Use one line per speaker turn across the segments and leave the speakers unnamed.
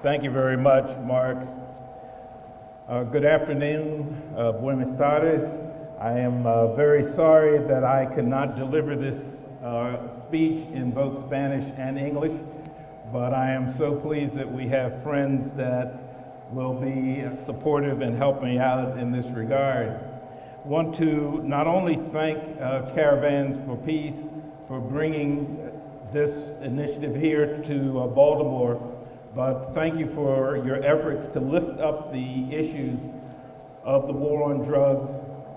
Thank you very much, Mark. Uh, good afternoon, uh, buenas tardes. I am uh, very sorry that I could not deliver this uh, speech in both Spanish and English, but I am so pleased that we have friends that will be supportive and help me out in this regard. Want to not only thank uh, Caravans for Peace for bringing this initiative here to uh, Baltimore, but thank you for your efforts to lift up the issues of the war on drugs,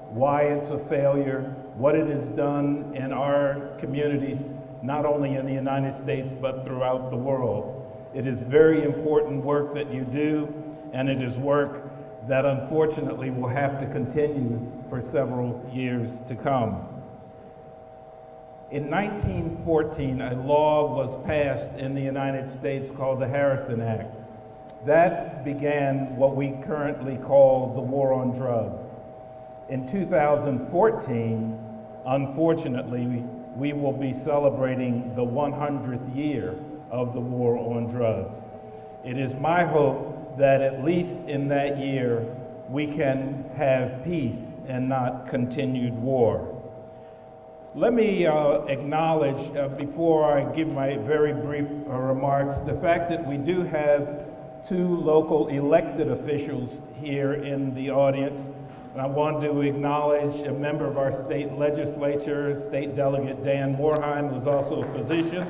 why it's a failure, what it has done in our communities, not only in the United States, but throughout the world. It is very important work that you do, and it is work that unfortunately will have to continue for several years to come. In 1914, a law was passed in the United States called the Harrison Act. That began what we currently call the war on drugs. In 2014, unfortunately, we will be celebrating the 100th year of the war on drugs. It is my hope that at least in that year, we can have peace and not continued war. Let me uh, acknowledge, uh, before I give my very brief uh, remarks, the fact that we do have two local elected officials here in the audience. And I want to acknowledge a member of our state legislature, State Delegate Dan Morhaim, who's also a physician.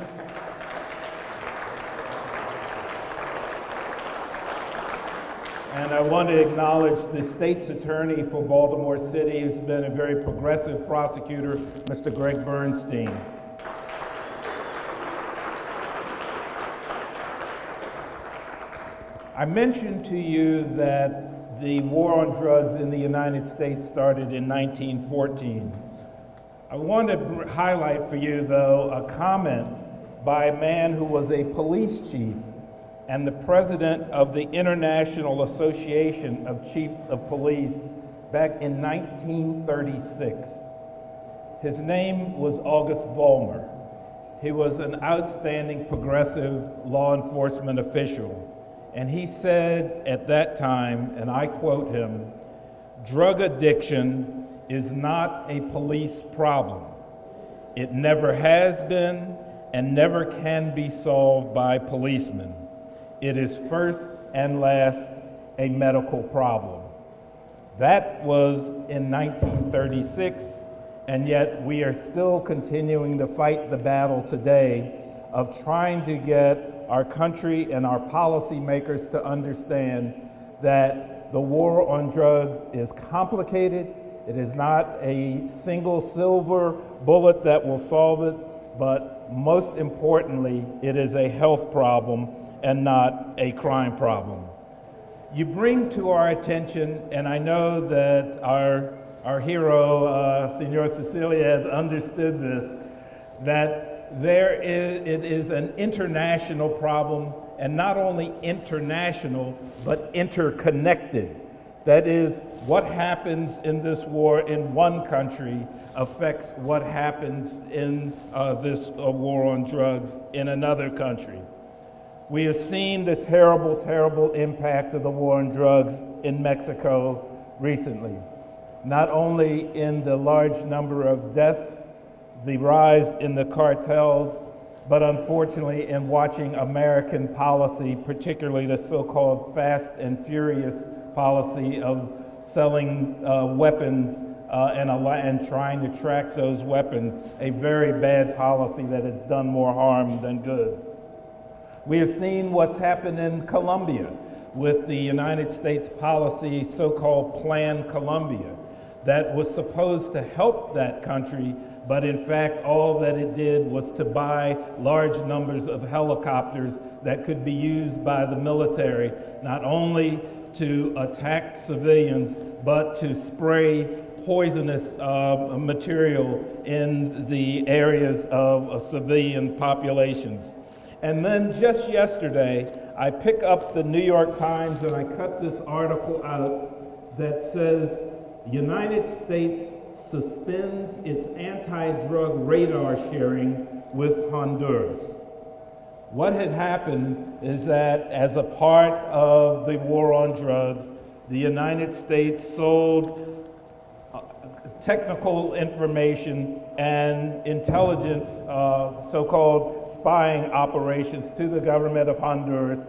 And I want to acknowledge the state's attorney for Baltimore City, who's been a very progressive prosecutor, Mr. Gregg Bernstein. I mentioned to you that the war on drugs in the United States started in 1914. I want to highlight for you, though, a comment by a man who was a police chief and the president of the International Association of Chiefs of Police back in 1936. His name was August Vollmer. He was an outstanding progressive law enforcement official. And he said at that time, and I quote him, drug addiction is not a police problem. It never has been and never can be solved by policemen. It is first and last a medical problem. That was in 1936, and yet we are still continuing to fight the battle today of trying to get our country and our policymakers to understand that the war on drugs is complicated. It is not a single silver bullet that will solve it, but most importantly, it is a health problem and not a crime problem. You bring to our attention, and I know that our, our hero, uh, Senor Sicilia, has understood this, that there is, it is an international problem, and not only international, but interconnected. That is, what happens in this war in one country affects what happens in uh, this uh, war on drugs in another country. We have seen the terrible, terrible impact of the war on drugs in Mexico recently. Not only in the large number of deaths, the rise in the cartels, but unfortunately in watching American policy, particularly the so-called fast and furious policy of selling uh, weapons uh, and, and trying to track those weapons, a very bad policy that has done more harm than good. We have seen what's happened in Colombia with the United States policy, so-called Plan Colombia, that was supposed to help that country, but in fact, all that it did was to buy large numbers of helicopters that could be used by the military, not only to attack civilians, but to spray poisonous uh, material in the areas of uh, civilian populations. And then just yesterday, I pick up the New York Times and I cut this article out that says United States suspends its anti-drug radar sharing with Honduras. What had happened is that as a part of the war on drugs, the United States sold technical information and intelligence, uh, so-called spying operations to the government of Honduras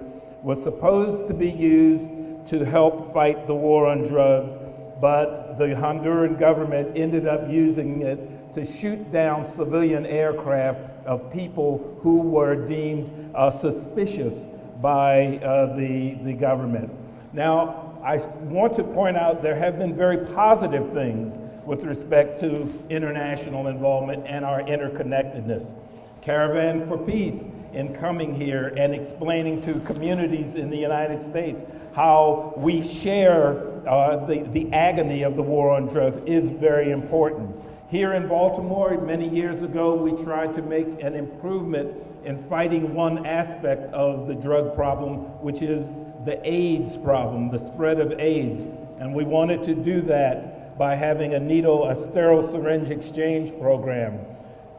was supposed to be used to help fight the war on drugs, but the Honduran government ended up using it to shoot down civilian aircraft of people who were deemed uh, suspicious by uh, the, the government. Now, I want to point out there have been very positive things with respect to international involvement and our interconnectedness. Caravan for Peace in coming here and explaining to communities in the United States how we share uh, the, the agony of the war on drugs is very important. Here in Baltimore, many years ago, we tried to make an improvement in fighting one aspect of the drug problem, which is the AIDS problem, the spread of AIDS. And we wanted to do that by having a needle, a sterile syringe exchange program.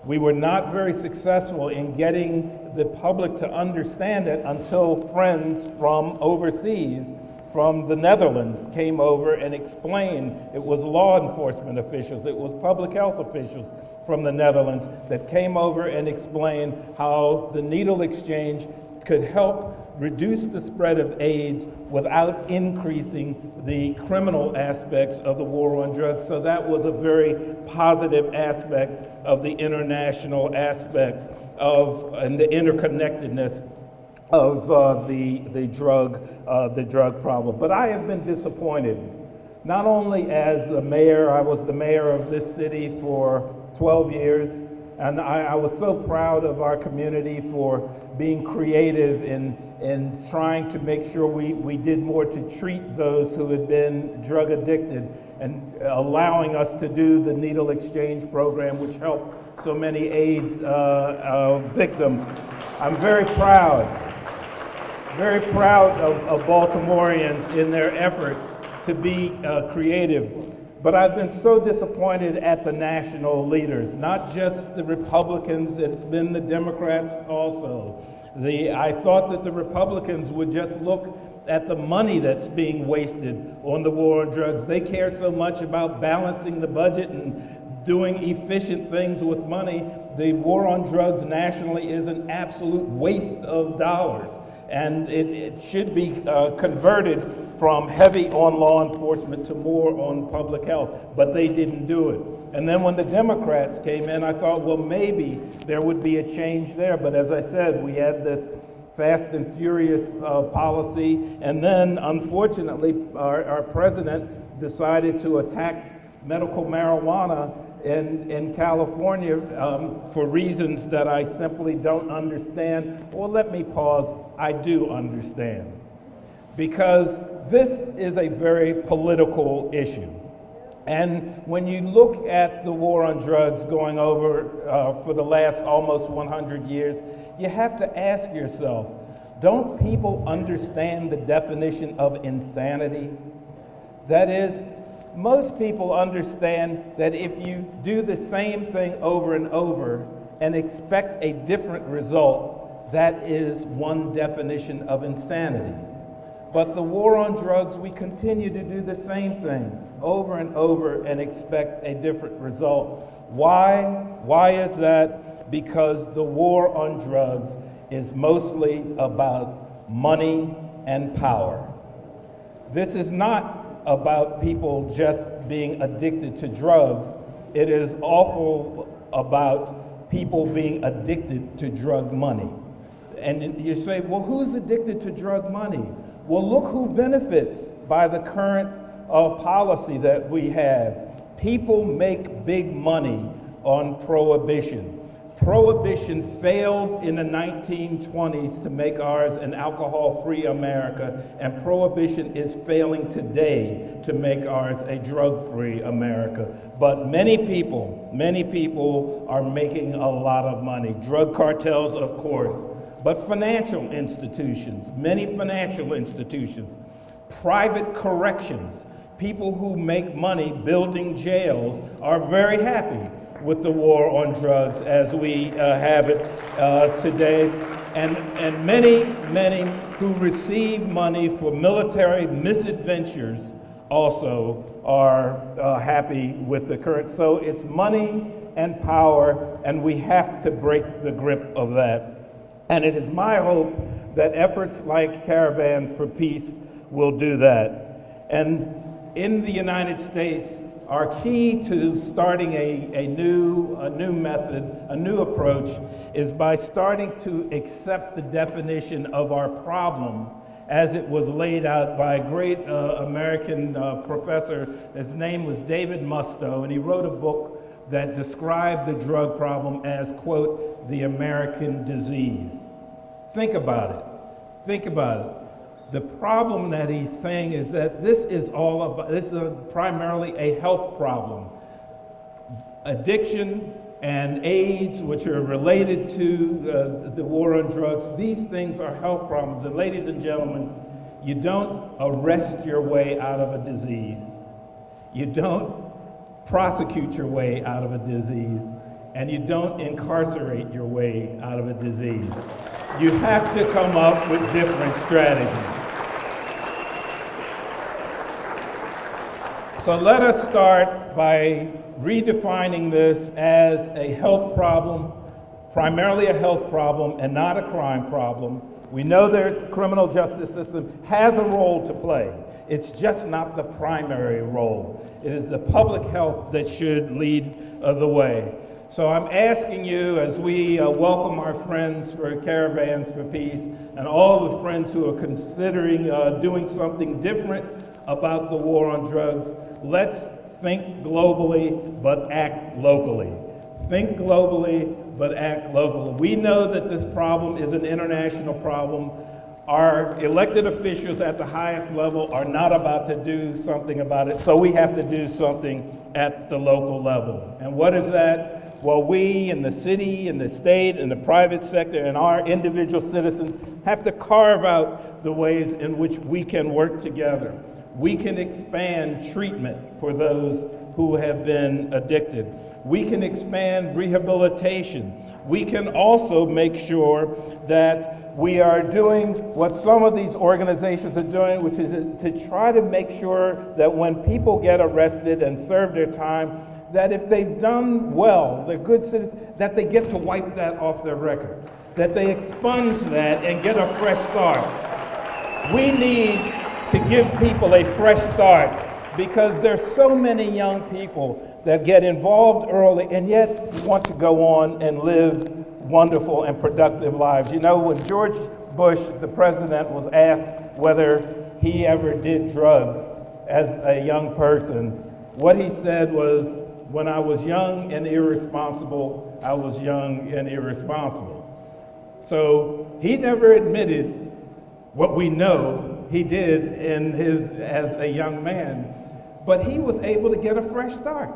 We were not very successful in getting the public to understand it until friends from overseas, from the Netherlands, came over and explained. It was law enforcement officials, it was public health officials from the Netherlands that came over and explained how the needle exchange could help reduce the spread of AIDS without increasing the criminal aspects of the war on drugs. So that was a very positive aspect of the international aspect of and the interconnectedness of uh, the, the, drug, uh, the drug problem. But I have been disappointed, not only as a mayor, I was the mayor of this city for 12 years, and I, I was so proud of our community for being creative in, in trying to make sure we, we did more to treat those who had been drug addicted and allowing us to do the needle exchange program, which helped so many AIDS uh, uh, victims. I'm very proud, very proud of, of Baltimoreans in their efforts to be uh, creative. But I've been so disappointed at the national leaders, not just the Republicans, it's been the Democrats also. The, I thought that the Republicans would just look at the money that's being wasted on the war on drugs. They care so much about balancing the budget and doing efficient things with money. The war on drugs nationally is an absolute waste of dollars and it, it should be uh, converted from heavy on law enforcement to more on public health, but they didn't do it. And then when the Democrats came in, I thought, well, maybe there would be a change there. But as I said, we had this fast and furious uh, policy, and then unfortunately, our, our president decided to attack medical marijuana in, in California um, for reasons that I simply don't understand. Well, let me pause. I do understand. Because this is a very political issue. And when you look at the war on drugs going over uh, for the last almost 100 years, you have to ask yourself, don't people understand the definition of insanity? That is, most people understand that if you do the same thing over and over and expect a different result, that is one definition of insanity. But the war on drugs, we continue to do the same thing over and over and expect a different result. Why? Why is that? Because the war on drugs is mostly about money and power. This is not about people just being addicted to drugs. It is awful about people being addicted to drug money. And you say, well, who's addicted to drug money? Well, look who benefits by the current uh, policy that we have. People make big money on prohibition. Prohibition failed in the 1920s to make ours an alcohol-free America, and Prohibition is failing today to make ours a drug-free America. But many people, many people are making a lot of money. Drug cartels, of course, but financial institutions, many financial institutions, private corrections, people who make money building jails are very happy with the war on drugs as we uh, have it uh, today. and, and many, many who receive money for military misadventures also are uh, happy with the current. So it's money and power, and we have to break the grip of that. And it is my hope that efforts like Caravans for Peace will do that. And in the United States, our key to starting a, a, new, a new method, a new approach, is by starting to accept the definition of our problem as it was laid out by a great uh, American uh, professor. His name was David Musto, and he wrote a book that described the drug problem as, quote, the American disease. Think about it. Think about it. The problem that he's saying is that this is all about, this is a, primarily a health problem. Addiction and AIDS, which are related to the war on drugs, these things are health problems. And ladies and gentlemen, you don't arrest your way out of a disease. You don't prosecute your way out of a disease. And you don't incarcerate your way out of a disease. You have to come up with different strategies. So let us start by redefining this as a health problem, primarily a health problem and not a crime problem. We know that the criminal justice system has a role to play. It's just not the primary role. It is the public health that should lead the way. So I'm asking you as we uh, welcome our friends for Caravans for Peace and all the friends who are considering uh, doing something different about the war on drugs, let's think globally but act locally. Think globally but act locally. We know that this problem is an international problem. Our elected officials at the highest level are not about to do something about it, so we have to do something at the local level. And what is that? Well, we in the city, and the state, and the private sector, and our individual citizens have to carve out the ways in which we can work together we can expand treatment for those who have been addicted. We can expand rehabilitation. We can also make sure that we are doing what some of these organizations are doing, which is to try to make sure that when people get arrested and serve their time, that if they've done well, they're good citizens, that they get to wipe that off their record, that they expunge that and get a fresh start. We need to give people a fresh start because there's so many young people that get involved early and yet want to go on and live wonderful and productive lives. You know, when George Bush, the president, was asked whether he ever did drugs as a young person, what he said was, when I was young and irresponsible, I was young and irresponsible. So he never admitted what we know he did in his, as a young man. But he was able to get a fresh start.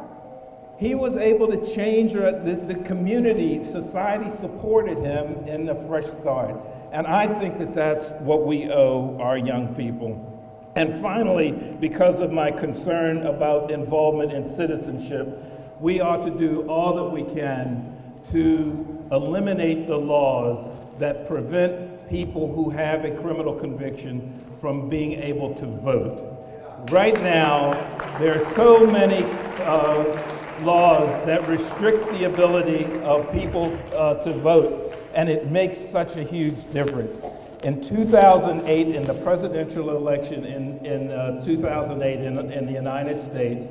He was able to change the, the community, society supported him in a fresh start. And I think that that's what we owe our young people. And finally, because of my concern about involvement in citizenship, we ought to do all that we can to eliminate the laws that prevent people who have a criminal conviction from being able to vote. Right now, there are so many uh, laws that restrict the ability of people uh, to vote, and it makes such a huge difference. In 2008, in the presidential election in, in uh, 2008 in, in the United States,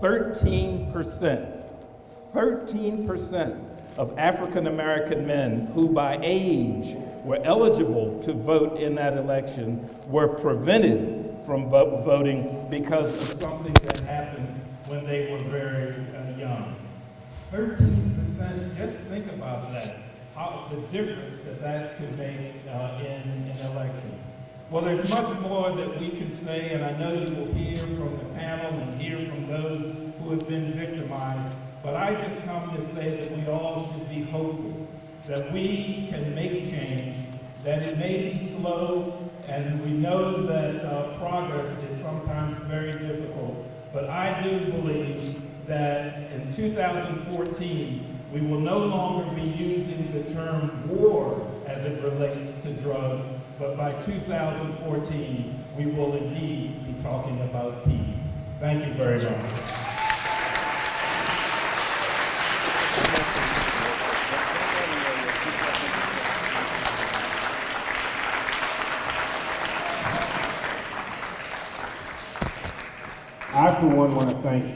13%, 13% of African American men who by age were eligible to vote in that election were prevented from voting because of something that happened when they were very uh, young. 13%, just think about that, how the difference that that could make uh, in an election. Well, there's much more that we can say, and I know you will hear from the panel and hear from those who have been victimized, but I just come to say that we all should be hopeful that we can make change, that it may be slow, and we know that uh, progress is sometimes very difficult. But I do believe that in 2014, we will no longer be using the term war as it relates to drugs, but by 2014, we will indeed be talking about peace. Thank you very much.
I, for one, want to thank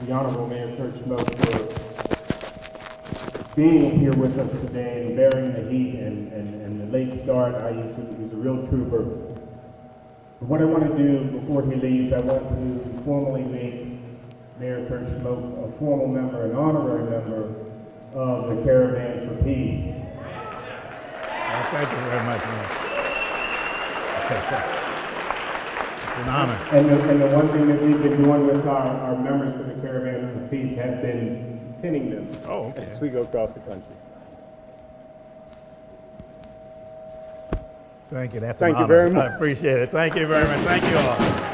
the Honorable Mayor Kurt Schmoke for being here with us today and bearing the heat and, and, and the late start. I used to, he was a real trooper. But what I want to do before he leaves, I want to formally make Mayor Kurt Schmoke a formal member, an honorary member of the Caravan for Peace.
Well, thank you very much. It's an honor.
And the, and the one thing that we've been doing with our, our members for the Caravan for Peace has been pinning them.
Oh, okay.
As we go across the country.
Thank you, that's
Thank
an
you very much.
I appreciate it. Thank you very much. Thank you all.